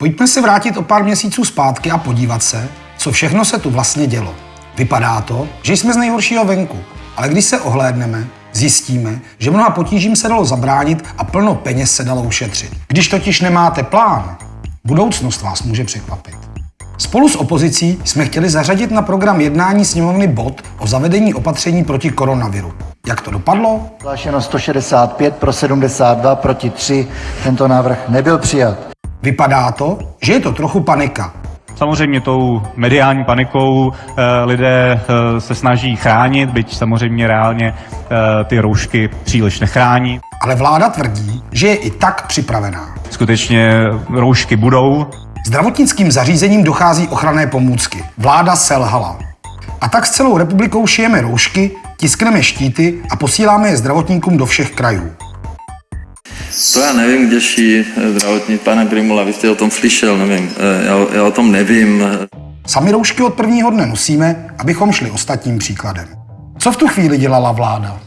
Pojďme se vrátit o pár měsíců zpátky a podívat se, co všechno se tu vlastně dělo. Vypadá to, že jsme z nejhoršího venku, ale když se ohlédneme, zjistíme, že mnoha potížím se dalo zabránit a plno peněz se dalo ušetřit. Když totiž nemáte plán, budoucnost vás může překvapit. Spolu s opozicí jsme chtěli zařadit na program jednání sněmovny bod o zavedení opatření proti koronaviru. Jak to dopadlo? Hlášeno 165 pro 72, proti 3. Tento návrh nebyl přijat. Vypadá to, že je to trochu panika. Samozřejmě tou mediální panikou eh, lidé eh, se snaží chránit, byť samozřejmě reálně eh, ty roušky příliš nechrání. Ale vláda tvrdí, že je i tak připravená. Skutečně roušky budou, Zdravotnickým zařízením dochází ochranné pomůcky. Vláda selhala. A tak s celou republikou šijeme roušky, tiskneme štíty a posíláme je zdravotníkům do všech krajů. To já nevím, kde ší zdravotní, pane Primula, vy jste o tom slyšel, nevím, Eh, já, já o tom nevím. Sami roušky od prvního dne nosíme, abychom šli ostatním příkladem. Co v tu chvíli dělala vláda?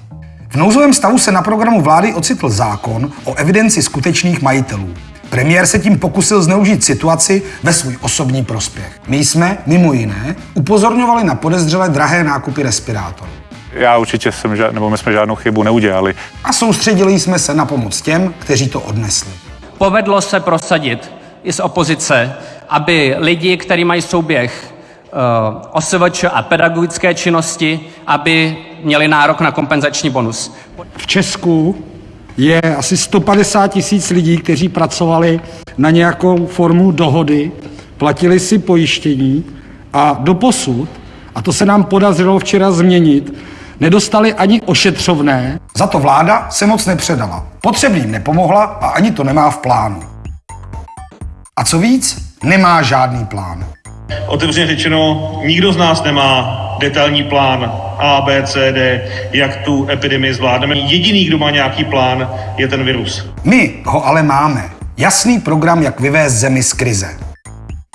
V nouzovém stavu se na programu vlády ocitl zákon o evidenci skutečných majitelů. Premiér se tím pokusil zneužít situaci ve svůj osobní prospěch. My jsme, mimo jiné, upozorňovali na podezřelé drahé nákupy respirátorů. Já určitě jsem, žád, nebo my jsme žádnou chybu neudělali. A soustředili jsme se na pomoc těm, kteří to odnesli. Povedlo se prosadit i z opozice, aby lidi, kteří mají souběh uh, OSVČ a pedagogické činnosti, aby měli nárok na kompenzační bonus. V Česku je asi 150 tisíc lidí, kteří pracovali na nějakou formu dohody, platili si pojištění a doposud, a to se nám podařilo včera změnit, nedostali ani ošetřovné. Za to vláda se moc nepředala. Potřebným nepomohla a ani to nemá v plánu. A co víc, nemá žádný plán. Otevřeně řečeno, nikdo z nás nemá detailní plán A, B, C, D, jak tu epidemii zvládneme. Jediný, kdo má nějaký plán, je ten virus. My ho ale máme. Jasný program, jak vyvést zemi z krize.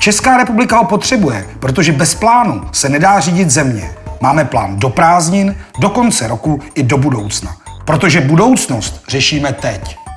Česká republika ho potřebuje, protože bez plánu se nedá řídit země. Máme plán do prázdnin, do konce roku i do budoucna. Protože budoucnost řešíme teď.